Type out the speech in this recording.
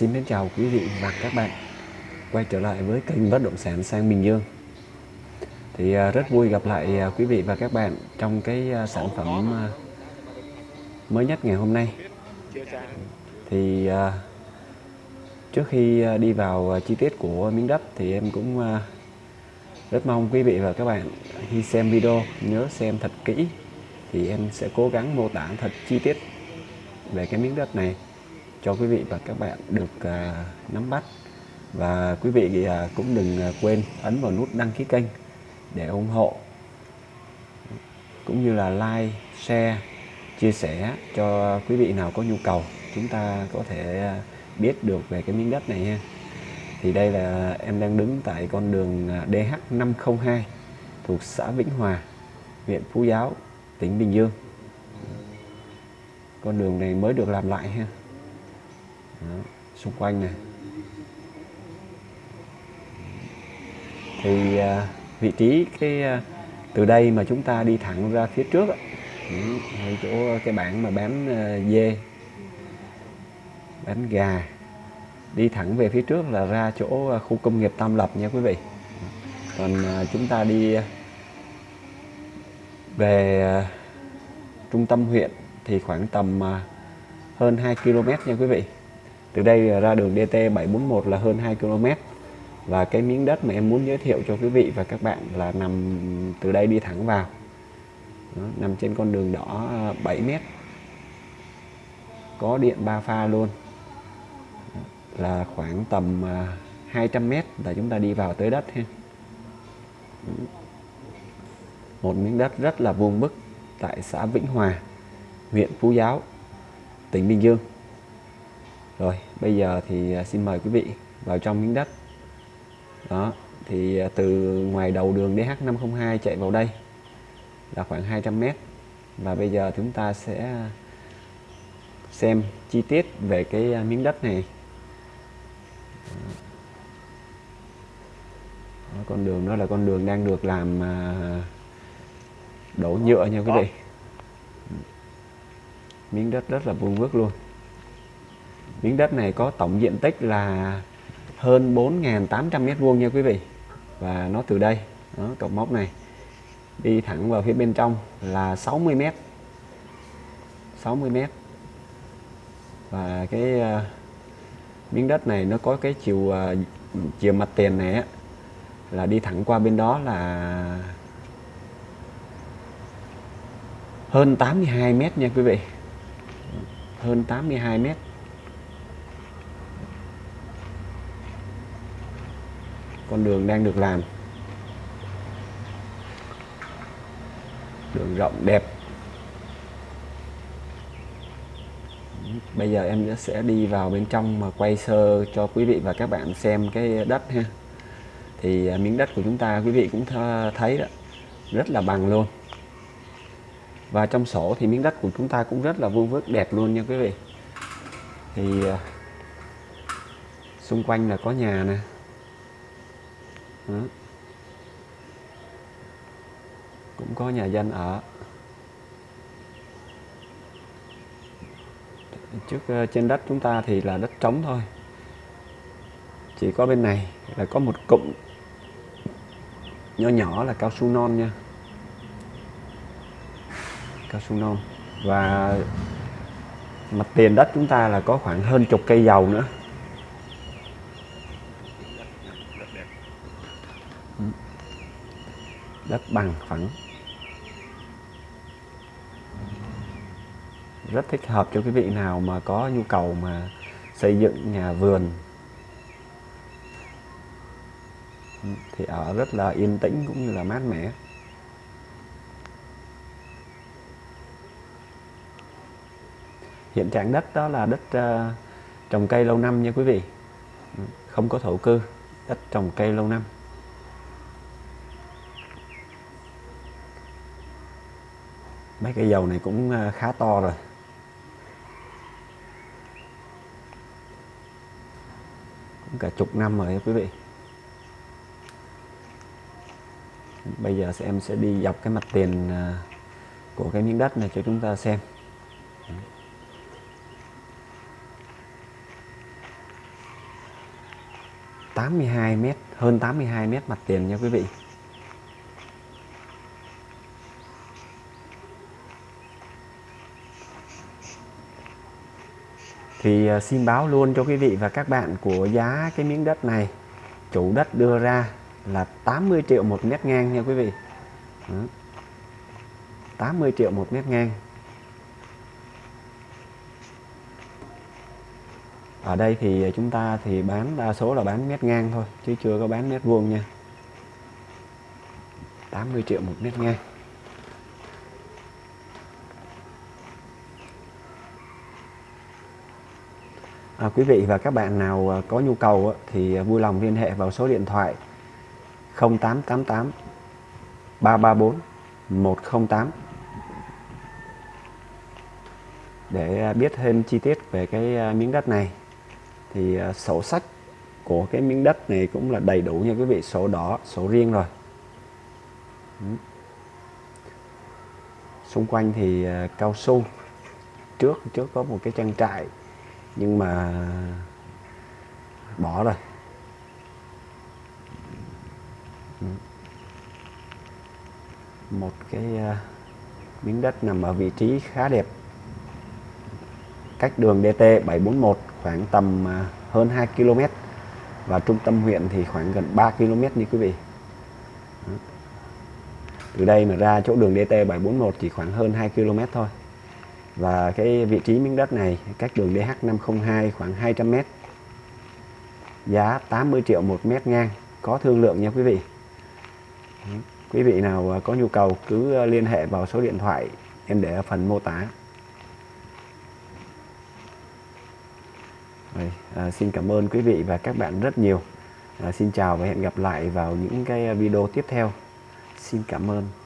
xin mến chào quý vị và các bạn. Quay trở lại với kênh bất động sản sang Bình Dương. Thì à, rất vui gặp lại à, quý vị và các bạn trong cái à, sản phẩm mới nhất ngày hôm nay. Thì trước khi đi vào chi tiết của miếng đất thì em cũng rất mong quý vị và các bạn khi xem video nhớ xem thật kỹ thì em sẽ cố gắng mô tả thật chi tiết về cái miếng đất này cho quý vị và các bạn được uh, nắm bắt và quý vị uh, cũng đừng uh, quên ấn vào nút đăng ký kênh để ủng hộ cũng như là like, share, chia sẻ cho quý vị nào có nhu cầu chúng ta có thể biết được về cái miếng đất này ha. Thì đây là em đang đứng tại con đường DH502 thuộc xã Vĩnh Hòa, huyện Phú Giáo, tỉnh Bình Dương. Con đường này mới được làm lại ha. Đó, xung quanh này. Thì à, vị trí cái à, từ đây mà chúng ta đi thẳng ra phía trước ở ừ, chỗ cái bảng mà bán à, dê bán gà đi thẳng về phía trước là ra chỗ à, khu công nghiệp Tam Lập nha quý vị. Còn à, chúng ta đi à, về trung tâm huyện thì khoảng tầm hơn 2 km nha quý vị từ đây ra đường DT 741 là hơn 2 km và cái miếng đất mà em muốn giới thiệu cho quý vị và các bạn là nằm từ đây đi thẳng vào. Đó, nằm trên con đường đỏ à, 7 mét. Có điện ba pha luôn. Là khoảng tầm 200 à, mét là chúng ta đi vào tới đất ha. Một miếng đất rất là vuông vức tại xã Vĩnh Hòa huyện Phú Giáo tỉnh Bình Dương rồi bây giờ thì à, xin mời quý vị vào trong miếng đất. Đó thì à, từ ngoài đầu đường DH502 chạy vào đây là khoảng 200 mét. Và bây giờ chúng ta sẽ xem chi tiết về cái à, miếng đất này. Đó, con đường đó là con đường đang được làm đổ nhựa nha quý vị. Miếng đất rất là vuông vức luôn miếng đất này có tổng diện tích là hơn 4.800 mét vuông nha quý vị. Và nó từ đây đó, cột mốc này đi thẳng vào phía bên trong là 60 mét. 60 mét. Và cái uh, miếng đất này nó có cái chiều uh, chiều mặt tiền này á, là đi thẳng qua bên đó là hơn 82 mét nha quý vị. Hơn 82 mét. Con đường đang được làm. Đường rộng, đẹp. Bây giờ em sẽ đi vào bên trong mà quay sơ cho quý vị và các bạn xem cái đất ha. Thì à, miếng đất của chúng ta quý vị cũng thấy đó, rất là bằng luôn. Và trong sổ thì miếng đất của chúng ta cũng rất là vuông vức, đẹp luôn nha quý vị. Thì à, xung quanh là có nhà nè. Ừ. cũng có nhà dân ở trước ờ, trên đất chúng ta thì là đất trống thôi. Chỉ có bên này là có một cụm nhỏ nhỏ là cao su non nha. Cao su non. Và mặt tiền đất chúng ta là có khoảng hơn chục cây dầu nữa. Đất bằng phẳng. Rất thích hợp cho quý vị nào mà có nhu cầu mà xây dựng nhà vườn. Thì ở rất là yên tĩnh cũng như là mát mẻ. Hiện trạng đất đó là đất uh, trồng cây lâu năm nha quý vị. Không có thổ cư đất trồng cây lâu năm. Mấy cây dầu này cũng à, khá to rồi. Cũng cả chục năm rồi quý vị. Bây giờ em sẽ đi dọc cái mặt tiền à, của cái miếng đất này cho chúng ta xem. 82 mét, hơn 82 mét mặt tiền nha quý vị. Thì à, xin báo luôn cho quý vị và các bạn của giá cái miếng đất này. Chủ đất đưa ra là 80 triệu một mét ngang nha quý vị. 80 triệu một mét ngang. Ở đây thì chúng ta thì bán đa số là bán mét ngang thôi, chứ chưa có bán mét vuông nha. 80 triệu một mét ngang. À, quý vị và các bạn nào à, có nhu cầu thì à, vui lòng liên hệ vào số điện thoại 0888 334 108 để à, biết thêm chi tiết về cái miếng đất này. Thì sổ sách của cái miếng đất này cũng là đầy đủ nha quý vị sổ đỏ sổ riêng rồi. Xung quanh thì cao su. Trước trước có một cái trang trại nhưng mà bỏ rồi. Ừ. Một cái à, miếng đất nằm ở vị trí khá đẹp. Cách đường DT 741 khoảng tầm à, hơn 2 km và trung tâm huyện thì khoảng gần 3 km như quý vị. Ừ. Từ đây mà ra chỗ đường DT 741 chỉ khoảng hơn 2 km thôi và cái vị trí miếng đất này cách đường DH502 khoảng 200 m giá 80 triệu một mét ngang có thương lượng nha quý vị. Quý vị nào có nhu cầu cứ liên hệ vào số điện thoại em để ở phần mô tả. Rồi, à, xin cảm ơn quý vị và các bạn rất nhiều. À, xin chào và hẹn gặp lại vào những cái video tiếp theo. Xin cảm ơn.